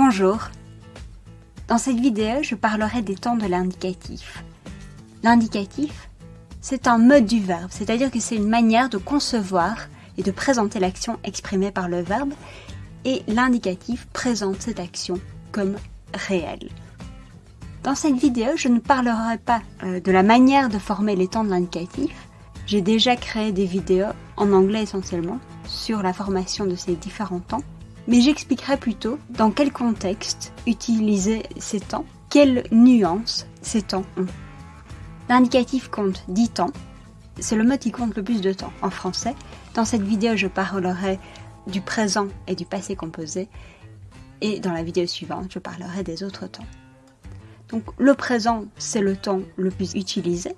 Bonjour. Dans cette vidéo, je parlerai des temps de l'indicatif. L'indicatif, c'est un mode du verbe, c'est-à-dire que c'est une manière de concevoir et de présenter l'action exprimée par le verbe, et l'indicatif présente cette action comme réelle. Dans cette vidéo, je ne parlerai pas euh, de la manière de former les temps de l'indicatif. J'ai déjà créé des vidéos, en anglais essentiellement, sur la formation de ces différents temps mais j'expliquerai plutôt dans quel contexte utiliser ces temps, quelles nuances ces temps ont. L'indicatif compte 10 temps, c'est le mot qui compte le plus de temps en français. Dans cette vidéo, je parlerai du présent et du passé composé, et dans la vidéo suivante, je parlerai des autres temps. Donc le présent, c'est le temps le plus utilisé.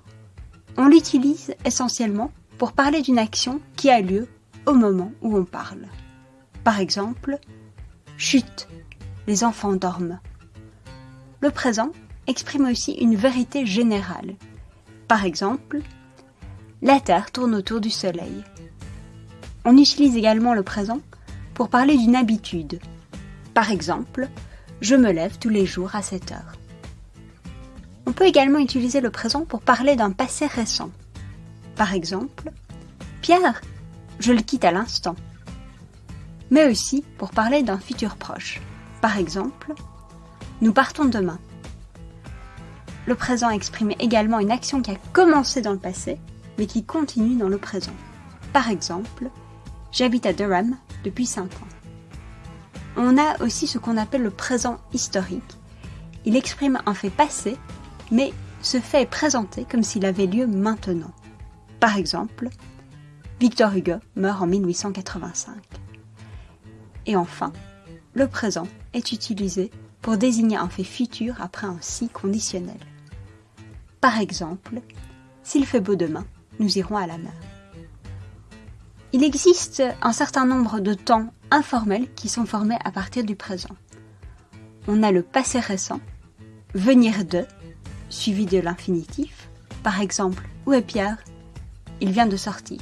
On l'utilise essentiellement pour parler d'une action qui a lieu au moment où on parle. Par exemple, chut, les enfants dorment. Le présent exprime aussi une vérité générale. Par exemple, la Terre tourne autour du Soleil. On utilise également le présent pour parler d'une habitude. Par exemple, je me lève tous les jours à 7 heures. On peut également utiliser le présent pour parler d'un passé récent. Par exemple, Pierre, je le quitte à l'instant mais aussi pour parler d'un futur proche. Par exemple, nous partons demain. Le présent exprime également une action qui a commencé dans le passé, mais qui continue dans le présent. Par exemple, j'habite à Durham depuis 5 ans. On a aussi ce qu'on appelle le présent historique. Il exprime un fait passé, mais ce fait est présenté comme s'il avait lieu maintenant. Par exemple, Victor Hugo meurt en 1885. Et enfin, le présent est utilisé pour désigner un fait futur après un si conditionnel. Par exemple, s'il fait beau demain, nous irons à la mer. Il existe un certain nombre de temps informels qui sont formés à partir du présent. On a le passé récent, venir de, suivi de l'infinitif. Par exemple, où est Pierre? Il vient de sortir.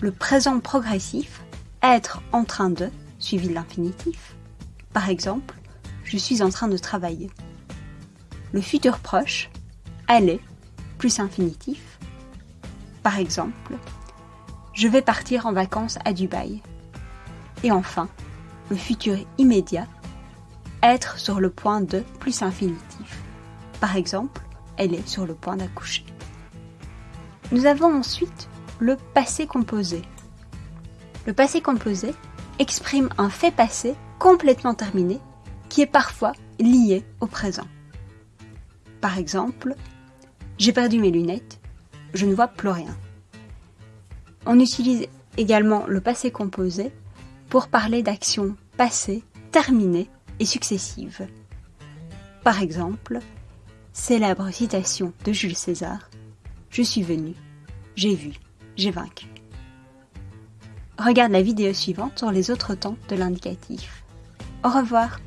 Le présent progressif, être en train de, suivi de l'infinitif. Par exemple, je suis en train de travailler. Le futur proche, aller, plus infinitif. Par exemple, je vais partir en vacances à Dubaï. Et enfin, le futur immédiat, être sur le point de plus infinitif. Par exemple, elle est sur le point d'accoucher. Nous avons ensuite le passé composé, le passé composé exprime un fait passé complètement terminé qui est parfois lié au présent. Par exemple, j'ai perdu mes lunettes, je ne vois plus rien. On utilise également le passé composé pour parler d'actions passées, terminées et successives. Par exemple, célèbre citation de Jules César Je suis venu, j'ai vu, j'ai vaincu. Regarde la vidéo suivante sur les autres temps de l'indicatif. Au revoir